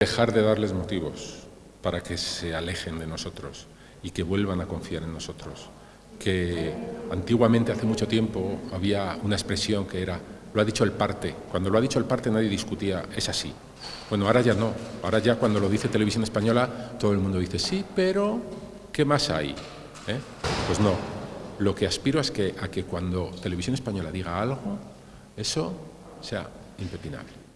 dejar de darles motivos para que se alejen de nosotros y que vuelvan a confiar en nosotros. Que antiguamente, hace mucho tiempo, había una expresión que era lo ha dicho el parte. Cuando lo ha dicho el parte nadie discutía, es así. Bueno, ahora ya no. Ahora ya cuando lo dice Televisión Española, todo el mundo dice, sí, pero ¿qué más hay? ¿eh? Pues no. Lo que aspiro es que, a que cuando Televisión Española diga algo, eso sea impepinable.